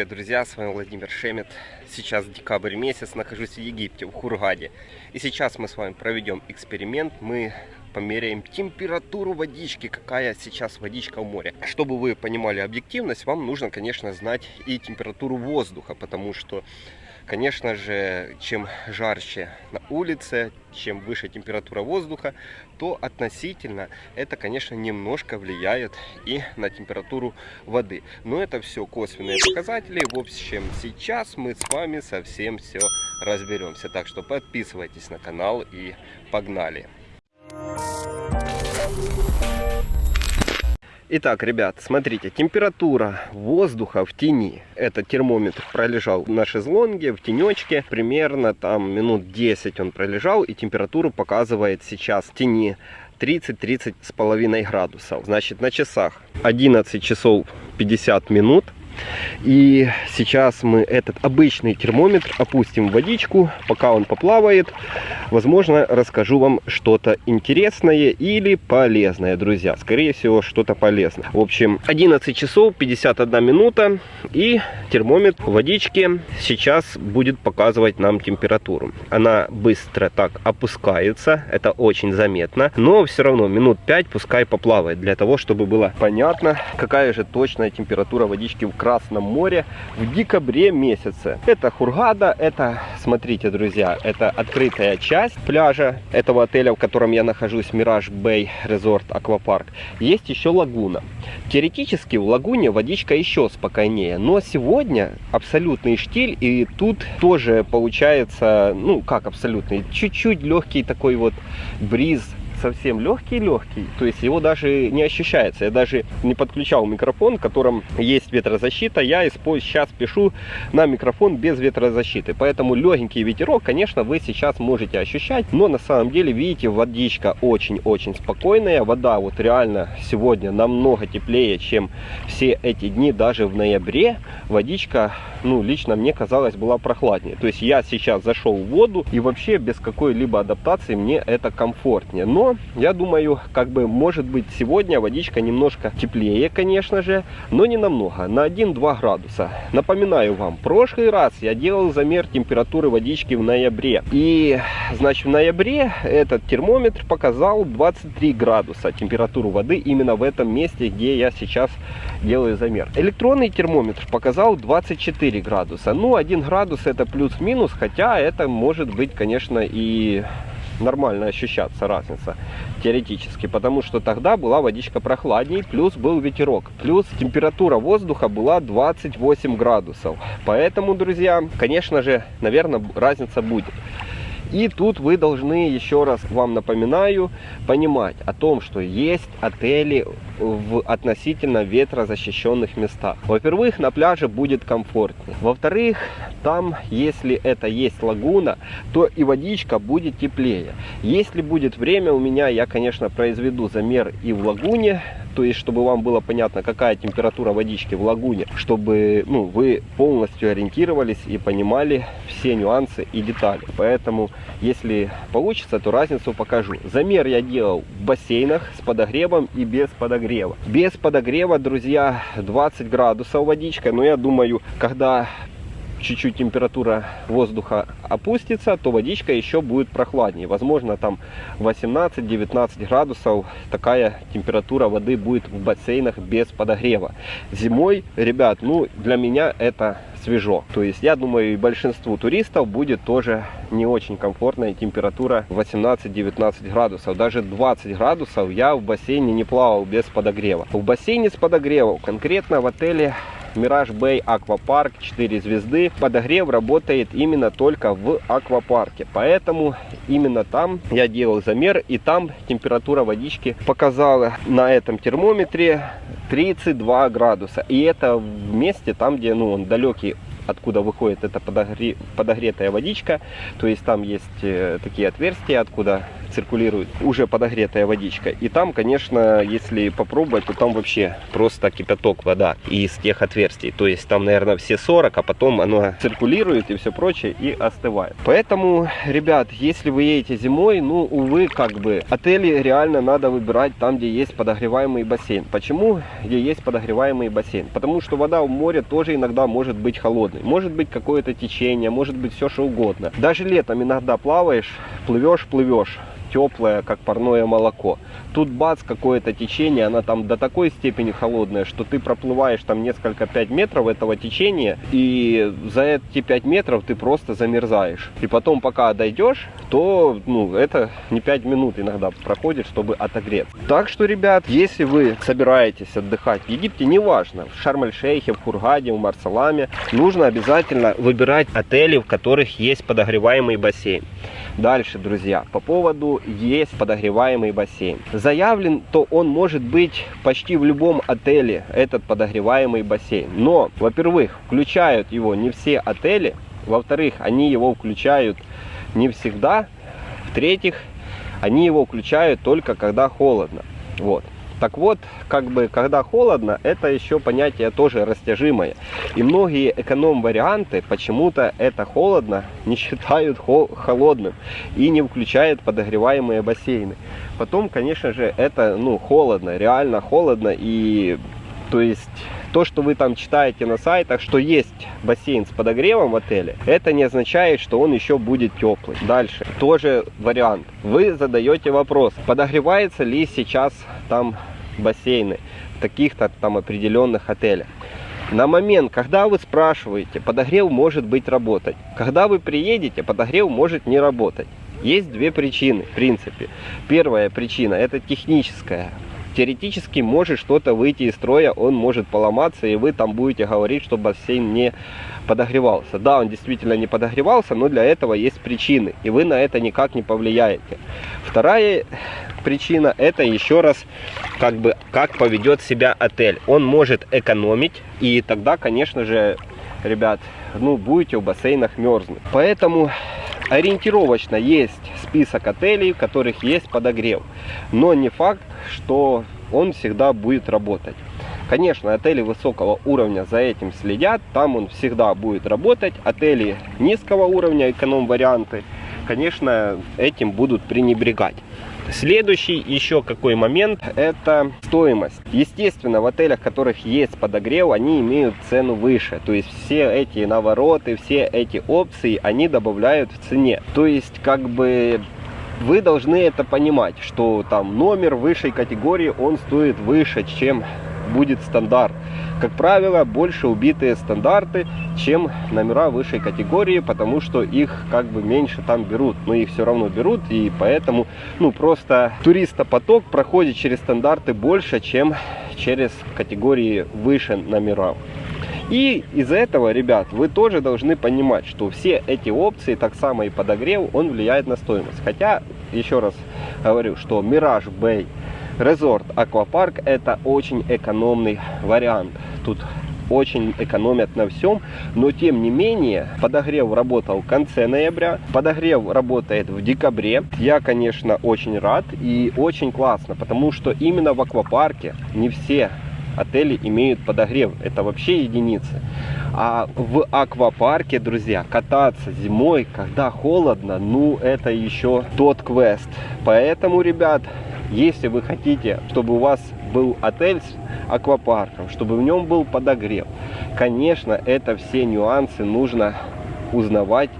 привет, друзья! С вами Владимир Шемет. Сейчас декабрь месяц, нахожусь в Египте, в Хургаде. И сейчас мы с вами проведем эксперимент. Мы померяем температуру водички, какая сейчас водичка в море. Чтобы вы понимали объективность, вам нужно, конечно, знать и температуру воздуха, потому что Конечно же, чем жарче на улице, чем выше температура воздуха, то относительно это, конечно, немножко влияет и на температуру воды. Но это все косвенные показатели. В общем, сейчас мы с вами совсем все разберемся. Так что подписывайтесь на канал и погнали! Итак, ребят, смотрите, температура воздуха в тени. Это термометр пролежал на шезлонге, в тенечке. Примерно там минут 10 он пролежал. И температуру показывает сейчас в тени 30-30 с половиной градусов. Значит, на часах 11 часов 50 минут. И сейчас мы этот обычный термометр опустим в водичку, пока он поплавает. Возможно, расскажу вам что-то интересное или полезное, друзья. Скорее всего, что-то полезное. В общем, 11 часов 51 минута. И термометр в водичке сейчас будет показывать нам температуру. Она быстро так опускается. Это очень заметно. Но все равно минут 5 пускай поплавает. Для того, чтобы было понятно, какая же точная температура водички в Красном море в декабре месяце. Это Хургада, это, смотрите, друзья, это открытая часть пляжа этого отеля, в котором я нахожусь, Мираж Бэй Резорт Аквапарк. Есть еще лагуна. Теоретически в лагуне водичка еще спокойнее, но сегодня абсолютный штиль, и тут тоже получается, ну как абсолютный, чуть-чуть легкий такой вот бриз совсем легкий-легкий, то есть его даже не ощущается. Я даже не подключал микрофон, в котором есть ветрозащита. Я сейчас пишу на микрофон без ветрозащиты. Поэтому легенький ветерок, конечно, вы сейчас можете ощущать. Но на самом деле, видите, водичка очень-очень спокойная. Вода вот реально сегодня намного теплее, чем все эти дни, даже в ноябре. Водичка, ну, лично мне казалось, была прохладнее. То есть я сейчас зашел в воду и вообще без какой-либо адаптации мне это комфортнее. Но я думаю, как бы, может быть, сегодня водичка немножко теплее, конечно же, но не намного, на 1-2 градуса. Напоминаю вам, прошлый раз я делал замер температуры водички в ноябре. И, значит, в ноябре этот термометр показал 23 градуса температуру воды именно в этом месте, где я сейчас делаю замер. Электронный термометр показал 24 градуса. Ну, 1 градус это плюс-минус, хотя это может быть, конечно, и нормально ощущаться разница теоретически, потому что тогда была водичка прохладней, плюс был ветерок, плюс температура воздуха была 28 градусов. Поэтому, друзья, конечно же, наверное, разница будет. И тут вы должны, еще раз вам напоминаю, понимать о том, что есть отели в относительно ветрозащищенных местах. Во-первых, на пляже будет комфортнее. Во-вторых, там, если это есть лагуна, то и водичка будет теплее. Если будет время у меня, я, конечно, произведу замер и в лагуне, то есть, чтобы вам было понятно, какая температура водички в лагуне, чтобы ну, вы полностью ориентировались и понимали все нюансы и детали. Поэтому, если получится, то разницу покажу. Замер я делал в бассейнах с подогревом и без подогрева. Без подогрева, друзья, 20 градусов водичка, но я думаю, когда чуть-чуть температура воздуха опустится, то водичка еще будет прохладнее. Возможно, там 18-19 градусов такая температура воды будет в бассейнах без подогрева. Зимой, ребят, ну для меня это свежо. То есть я думаю, и большинству туристов будет тоже не очень комфортная температура 18-19 градусов. Даже 20 градусов я в бассейне не плавал без подогрева. В бассейне с подогревом, конкретно в отеле Мираж Бэй Аквапарк 4 звезды. Подогрев работает именно только в аквапарке. Поэтому именно там я делал замер. И там температура водички показала на этом термометре 32 градуса. И это в месте там, где ну, он далекий откуда выходит эта подогре... подогретая водичка. То есть там есть э, такие отверстия, откуда циркулирует уже подогретая водичка. И там, конечно, если попробовать, то там вообще просто кипяток вода из тех отверстий. То есть там, наверное, все 40, а потом оно циркулирует и все прочее и остывает. Поэтому, ребят, если вы едете зимой, ну, увы, как бы, отели реально надо выбирать там, где есть подогреваемый бассейн. Почему? Где есть подогреваемый бассейн? Потому что вода в море тоже иногда может быть холодной. Может быть какое-то течение, может быть все что угодно. Даже летом иногда плаваешь, плывешь, плывешь теплое, как парное молоко. Тут бац, какое-то течение, она там до такой степени холодная, что ты проплываешь там несколько 5 метров этого течения, и за эти 5 метров ты просто замерзаешь. И потом, пока дойдешь, то ну, это не 5 минут иногда проходит, чтобы отогреться. Так что, ребят, если вы собираетесь отдыхать в Египте, неважно, в Шарм-эль-Шейхе, в Хургаде, в Марсаламе, нужно обязательно выбирать отели, в которых есть подогреваемый бассейн. Дальше, друзья, по поводу есть подогреваемый бассейн. Заявлен, то он может быть почти в любом отеле, этот подогреваемый бассейн. Но, во-первых, включают его не все отели. Во-вторых, они его включают не всегда. В-третьих, они его включают только когда холодно. Вот. Так вот, как бы, когда холодно, это еще понятие тоже растяжимое. И многие эконом-варианты почему-то это холодно не считают холодным и не включают подогреваемые бассейны. Потом, конечно же, это, ну, холодно, реально холодно и, то есть то, что вы там читаете на сайтах, что есть бассейн с подогревом в отеле, это не означает, что он еще будет теплый. Дальше, тоже вариант. Вы задаете вопрос, подогревается ли сейчас там бассейны в таких-то там определенных отелях. На момент, когда вы спрашиваете, подогрев может быть работать. Когда вы приедете, подогрев может не работать. Есть две причины, в принципе. Первая причина, это техническая теоретически может что-то выйти из строя, он может поломаться, и вы там будете говорить, что бассейн не подогревался. Да, он действительно не подогревался, но для этого есть причины, и вы на это никак не повлияете. Вторая причина, это еще раз, как бы, как поведет себя отель. Он может экономить, и тогда, конечно же, ребят, ну, будете в бассейнах мерзнуть. Поэтому ориентировочно есть список отелей, в которых есть подогрев. Но не факт, что он всегда будет работать. Конечно, отели высокого уровня за этим следят, там он всегда будет работать. Отели низкого уровня, эконом-варианты, конечно, этим будут пренебрегать. Следующий еще какой момент, это стоимость. Естественно, в отелях, в которых есть подогрев, они имеют цену выше. То есть все эти навороты, все эти опции, они добавляют в цене. То есть как бы вы должны это понимать, что там номер высшей категории, он стоит выше, чем будет стандарт. Как правило, больше убитые стандарты, чем номера высшей категории, потому что их как бы меньше там берут. Но их все равно берут, и поэтому, ну, просто туристопоток проходит через стандарты больше, чем через категории выше номера. И из-за этого, ребят, вы тоже должны понимать, что все эти опции, так само и подогрев, он влияет на стоимость. Хотя, еще раз говорю, что Mirage Bay Resort Аквапарк это очень экономный вариант. Тут очень экономят на всем, но тем не менее подогрев работал в конце ноября, подогрев работает в декабре. Я, конечно, очень рад и очень классно, потому что именно в аквапарке не все отели имеют подогрев. Это вообще единицы. А в аквапарке, друзья, кататься зимой, когда холодно, ну это еще тот квест. Поэтому, ребят, если вы хотите, чтобы у вас был отель с аквапарком, чтобы в нем был подогрев, конечно, это все нюансы нужно узнавать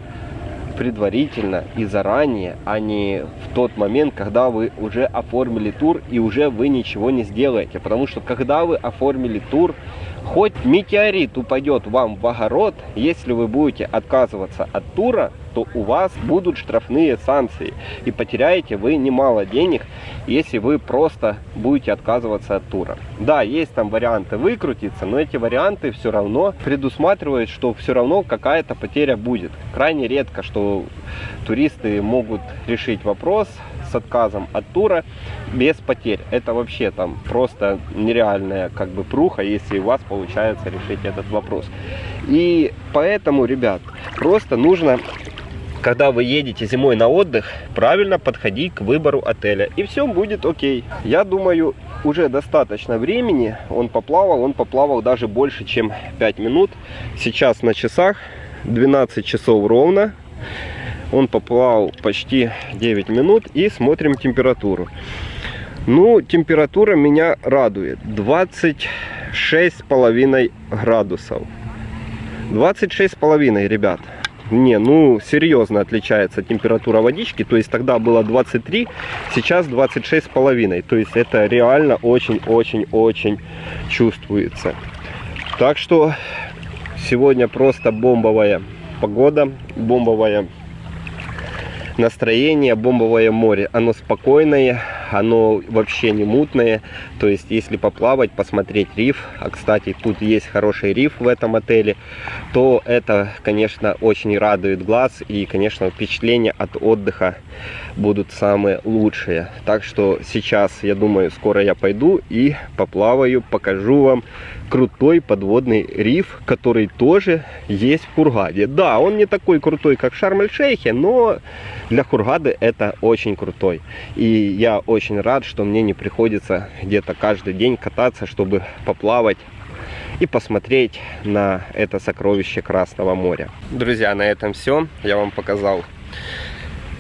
предварительно и заранее, а не в тот момент, когда вы уже оформили тур и уже вы ничего не сделаете. Потому что когда вы оформили тур, хоть метеорит упадет вам в огород, если вы будете отказываться от тура, то у вас будут штрафные санкции. И потеряете вы немало денег, если вы просто будете отказываться от тура. Да, есть там варианты выкрутиться, но эти варианты все равно предусматривают, что все равно какая-то потеря будет. Крайне редко, что туристы могут решить вопрос с отказом от тура без потерь. Это вообще там просто нереальная как бы пруха, если у вас получается решить этот вопрос. И поэтому, ребят, просто нужно когда вы едете зимой на отдых, правильно подходить к выбору отеля. И все будет окей. Я думаю, уже достаточно времени он поплавал. Он поплавал даже больше, чем 5 минут. Сейчас на часах 12 часов ровно. Он поплавал почти 9 минут. И смотрим температуру. Ну, температура меня радует. 26,5 градусов. 26,5, ребят. Не, ну, серьезно отличается температура водички. То есть тогда было 23, сейчас 26,5. То есть это реально очень-очень-очень чувствуется. Так что сегодня просто бомбовая погода, бомбовое настроение, бомбовое море. Оно спокойное, оно вообще не мутное. То есть, если поплавать, посмотреть риф, а, кстати, тут есть хороший риф в этом отеле, то это, конечно, очень радует глаз. И, конечно, впечатления от отдыха будут самые лучшие. Так что сейчас, я думаю, скоро я пойду и поплаваю, покажу вам крутой подводный риф, который тоже есть в Хургаде. Да, он не такой крутой, как в Шарм-эль-Шейхе, но для Хургады это очень крутой. И я очень рад, что мне не приходится где-то каждый день кататься, чтобы поплавать и посмотреть на это сокровище Красного моря. Друзья, на этом все. Я вам показал,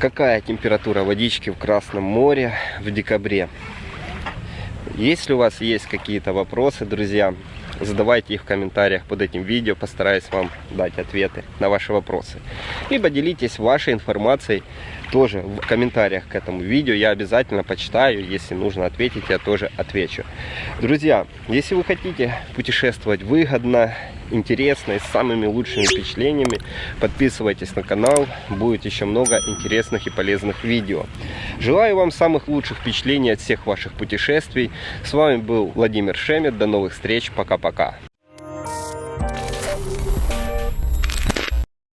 какая температура водички в Красном море в декабре. Если у вас есть какие-то вопросы, друзья, задавайте их в комментариях под этим видео, постараюсь вам дать ответы на ваши вопросы. Либо делитесь вашей информацией тоже в комментариях к этому видео. Я обязательно почитаю, если нужно ответить, я тоже отвечу. Друзья, если вы хотите путешествовать выгодно, интересно и с самыми лучшими впечатлениями, подписывайтесь на канал, будет еще много интересных и полезных видео. Желаю вам самых лучших впечатлений от всех ваших путешествий. С вами был Владимир Шемет, до новых встреч, пока-пока.